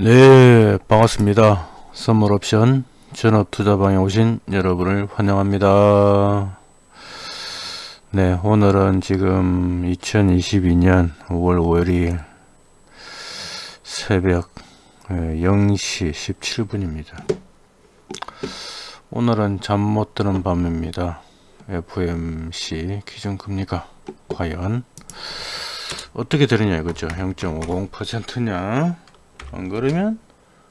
네 반갑습니다. 선물옵션 전업투자방에 오신 여러분을 환영합니다. 네 오늘은 지금 2022년 5월 5일 새벽 0시 17분입니다. 오늘은 잠 못 드는 밤입니다. FMC 기준금리가 과연 어떻게 되느냐 이거죠 0.50%냐 안 그러면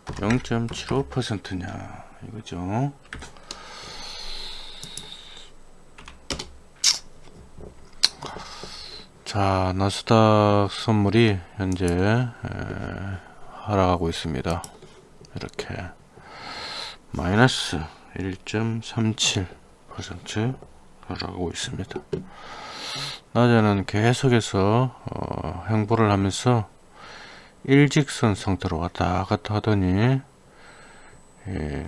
0.75%냐. 이거죠. 자 나스닥 선물이 현재 에, 하락하고 있습니다. 이렇게. 마이너스 1.37% 하락하고 있습니다. 낮에는 계속해서 어, 행보를 하면서 일직선 상태로 왔다 갔다 하더니 예,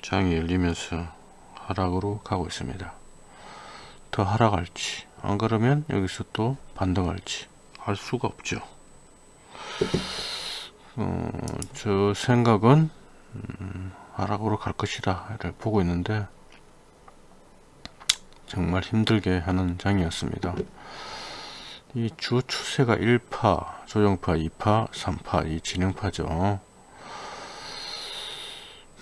장이 열리면서 하락으로 가고 있습니다. 더 하락할지 안 그러면 여기서 또 반등할지 알 수가 없죠. 어, 저 생각은 음, 하락으로 갈 것이다 를 보고 있는데 정말 힘들게 하는 장이었습니다. 이 주 추세가 1파, 조정파, 2파, 3파, 이 진행파죠.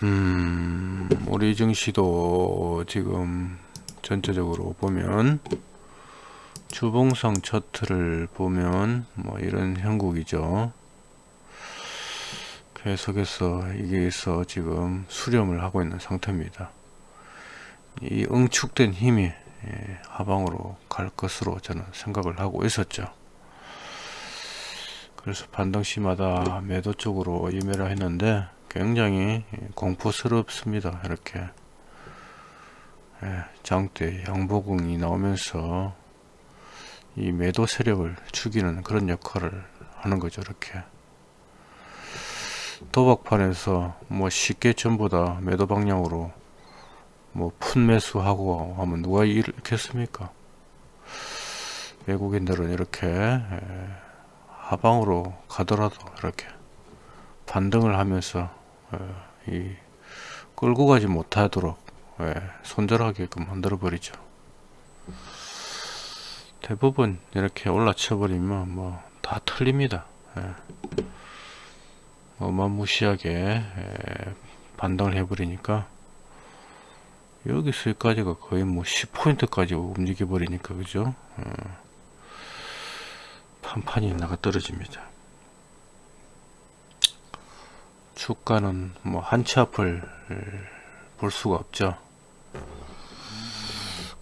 음, 우리 증시도 지금 전체적으로 보면 주봉상 차트를 보면 뭐 이런 형국이죠. 계속해서 이게서 지금 수렴을 하고 있는 상태입니다. 이 응축된 힘이 예, 하방으로 갈 것으로 저는 생각을 하고 있었죠. 그래서 반등시마다 매도 쪽으로 임해라 했는데 굉장히 공포스럽습니다. 이렇게 예, 장대 양보궁이 나오면서 이 매도 세력을 죽이는 그런 역할을 하는 거죠. 이렇게 도박판에서 뭐 쉽게 전부 다 매도 방향으로 뭐 푼매수하고 하면 누가 이렇겠습니까? 외국인들은 이렇게 하방으로 가더라도 이렇게 반등을 하면서 이 끌고 가지 못하도록 손절하게끔 만들어 버리죠. 대부분 이렇게 올라쳐 버리면 뭐 다 틀립니다. 어마무시하게 반등을 해 버리니까 여기서 여기까지가 거의 뭐 10포인트까지 움직여 버리니까 그죠 어. 판판이 나가 떨어집니다 주가는 뭐 한치 앞을 볼 수가 없죠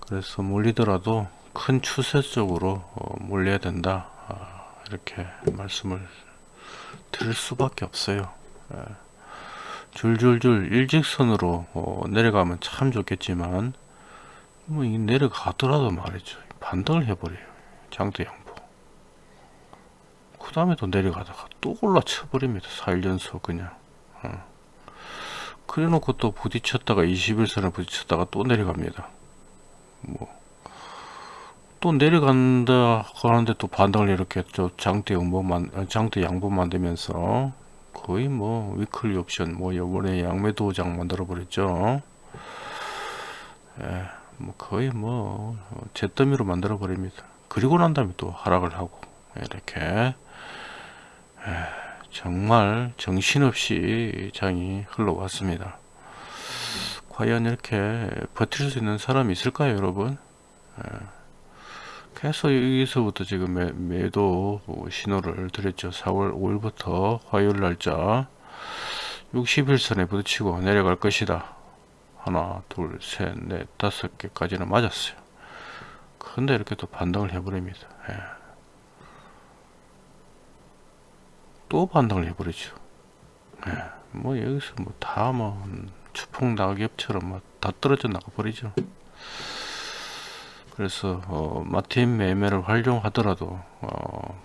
그래서 몰리더라도 큰 추세적으로 어, 몰려야 된다 아, 이렇게 말씀을 드릴 수밖에 없어요 예. 줄줄줄 일직선으로 어, 내려가면 참 좋겠지만 뭐이 내려가더라도 말이죠. 반등을 해버려요. 장대 양보 그 다음에 또 내려가다가 또 올라쳐 버립니다. 4일 연속 그냥. 어. 그래 놓고 또 부딪혔다가 21선에 부딪혔다가 또 내려갑니다. 뭐. 또 내려간다 하는데 또 반등을 이렇게 저 장대 양보 만 장대 양보 만들면서 거의 뭐 위클리 옵션 뭐 요번에 양매 도장 만들어 버렸죠. 예, 뭐 거의 뭐 잿더미로 만들어 버립니다. 그리고 난 다음에 또 하락을 하고 이렇게. 예, 정말 정신없이 장이 흘러왔습니다. 과연 이렇게 버틸 수 있는 사람이 있을까요 여러분? 예. 계속 여기서부터 지금 매, 매도 신호를 드렸죠. 4월 5일부터 화요일 날짜 60일선에 부딪히고 내려갈 것이다. 하나 둘셋넷 다섯 개까지는 맞았어요. 근데 이렇게 또 반등을 해버립니다. 예. 또 반등을 해버리죠. 예. 뭐 여기서 뭐 다뭐 뭐 추풍 낙엽처럼 뭐다 떨어져 나가 버리죠 그래서 어, 마틴 매매를 활용하더라도 어,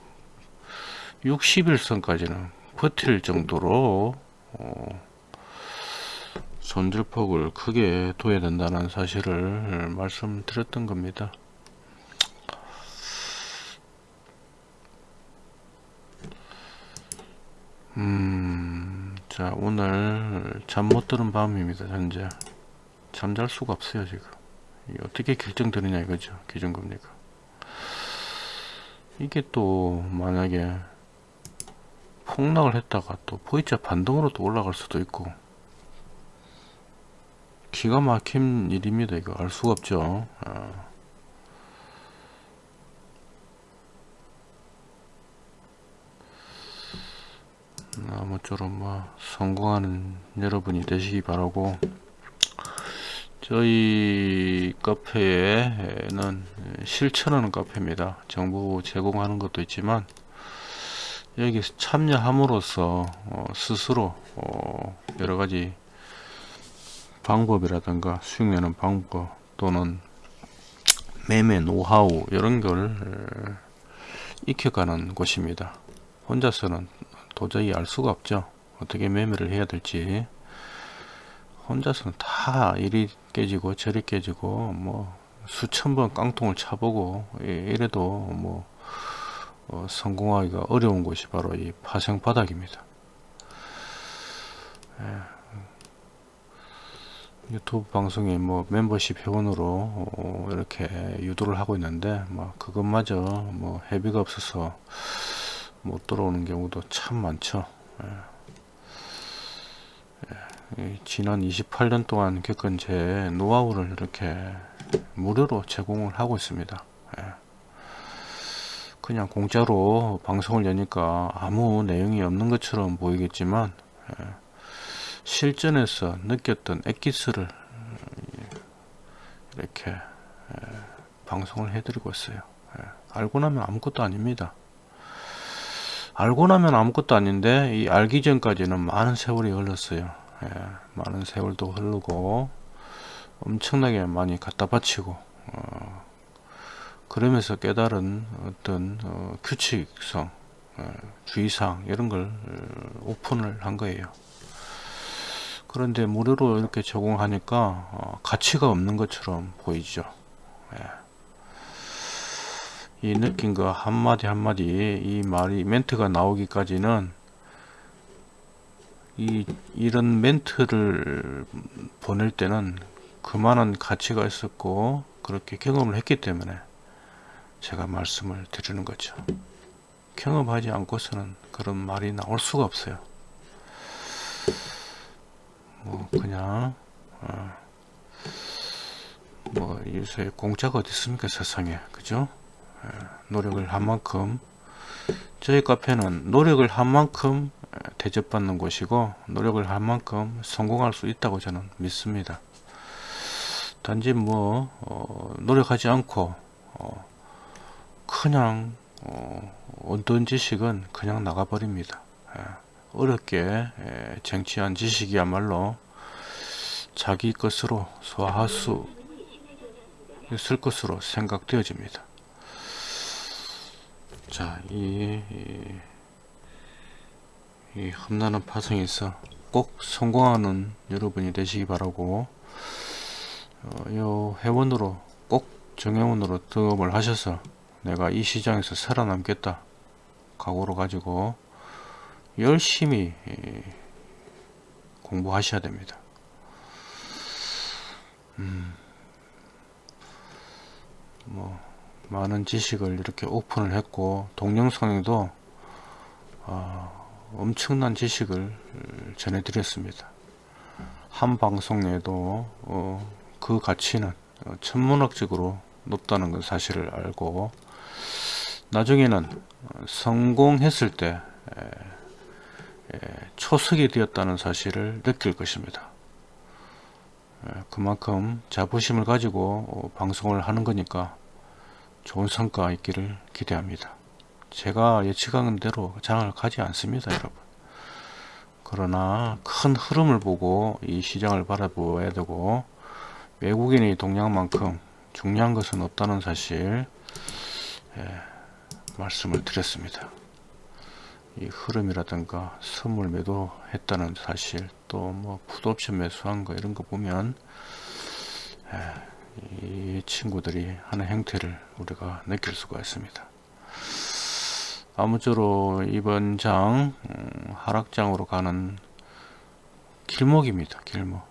60일선까지는 버틸 정도로 어, 손질폭을 크게 둬야 된다는 사실을 말씀드렸던 겁니다. 음... 자 오늘 잠 못 드는 밤입니다 현재 잠잘 수가 없어요 지금 어떻게 결정되느냐 이거죠 기준금리가. 이게 또 만약에 폭락을 했다가 또 V자 반등으로 또 올라갈 수도 있고. 기가 막힌 일입니다 이거. 알 수가 없죠. 아. 아무쪼록 뭐 성공하는 여러분이 되시기 바라고 저희 카페에는 실천하는 카페입니다. 정부 제공하는 것도 있지만 여기 참여함으로써 어, 스스로 어, 여러가지 방법이라든가 수익 내는 방법 또는 매매 노하우 이런 걸 익혀가는 곳입니다. 혼자서는 도저히 알 수가 없죠. 어떻게 매매를 해야 될지 혼자서는 다 이리 깨지고 저리 깨지고 뭐 수천 번 깡통을 차보고 이래도 뭐 어, 성공하기가 어려운 곳이 바로 이 파생 바닥입니다 예. 유튜브 방송에 뭐 멤버십 회원으로 어, 이렇게 유도를 하고 있는데 뭐 그것마저 뭐 회비가 없어서 못 들어오는 경우도 참 많죠. 예. 예. 지난 28년 동안 겪은 제 노하우를 이렇게 무료로 제공을 하고 있습니다. 예. 그냥 공짜로 방송을 여니까 아무 내용이 없는 것처럼 보이겠지만 예. 실전에서 느꼈던 엑기스를 이렇게 방송을 해드리고 있어요. 알고 나면 아무것도 아닙니다. 알고 나면 아무것도 아닌데 이 알기 전까지는 많은 세월이 흘렀어요 예, 많은 세월도 흐르고 엄청나게 많이 갖다 바치고 어, 그러면서 깨달은 어떤 어, 규칙성 어, 주의사항 이런 걸 어, 오픈을 한 거예요 그런데 무료로 이렇게 제공하니까 어, 가치가 없는 것처럼 보이죠 예. 이 느낀 거 한마디 한마디 이 말이 멘트가 나오기까지는 이 이런 멘트를 보낼 때는 그만한 가치가 있었고 그렇게 경험을 했기 때문에 제가 말씀을 드리는 거죠. 경험하지 않고서는 그런 말이 나올 수가 없어요. 뭐 그냥 어, 뭐 요새 공짜가 어디 있습니까 세상에. 그죠? 노력을 한 만큼. 저희 카페는 노력을 한 만큼 대접받는 곳이고 노력을 한 만큼 성공할 수 있다고 저는 믿습니다. 단지 뭐 어, 노력하지 않고 어, 그냥 어, 어떤 지식은 그냥 나가버립니다. 예, 어렵게 예, 쟁취한 지식이야말로 자기 것으로 소화할 수 있을 것으로 생각되어집니다. 자, 이, 이, 이 험난한 파송에서 꼭 성공하는 여러분이 되시기 바라고 어, 요 회원으로 꼭 정회원으로 등업을 하셔서 내가 이 시장에서 살아남겠다 각오로 가지고 열심히 공부하셔야 됩니다. 음, 뭐 많은 지식을 이렇게 오픈을 했고 동영상에도 어, 엄청난 지식을 전해드렸습니다. 한 방송 내도 어, 그 가치는 어, 천문학적으로 높다는 건 사실을 알고 나중에는 성공했을 때 초석이 되었다는 사실을 느낄 것입니다. 그만큼 자부심을 가지고 어, 방송을 하는 거니까 좋은 성과 있기를 기대합니다. 제가 예측한 대로 장을 가지 않습니다 여러분 그러나 큰 흐름을 보고 이 시장을 바라보아야 되고 외국인의 동향만큼 중요한 것은 없다는 사실 예, 말씀을 드렸습니다 이 흐름이라든가 선물 매도 했다는 사실 또뭐 풋옵션 매수한 거 이런 거 보면 예, 이 친구들이 하는 행태를 우리가 느낄 수가 있습니다. 아무쪼록 이번 장 음, 하락장으로 가는 길목입니다. 길목.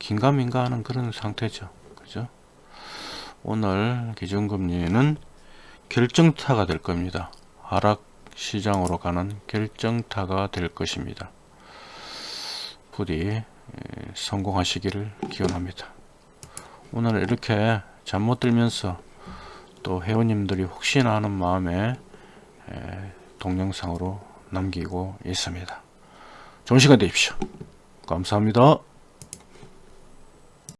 긴가민가 하는 그런 상태죠. 그죠? 오늘 기준금리는 결정타가 될 겁니다. 하락 시장으로 가는 결정타가 될 것입니다. 부디 에, 성공하시기를 기원합니다. 오늘 이렇게 잠 못 들면서 또 회원님들이 혹시나 하는 마음에 에, 동영상으로 남기고 있습니다. 좋은 시간 되십시오. 감사합니다.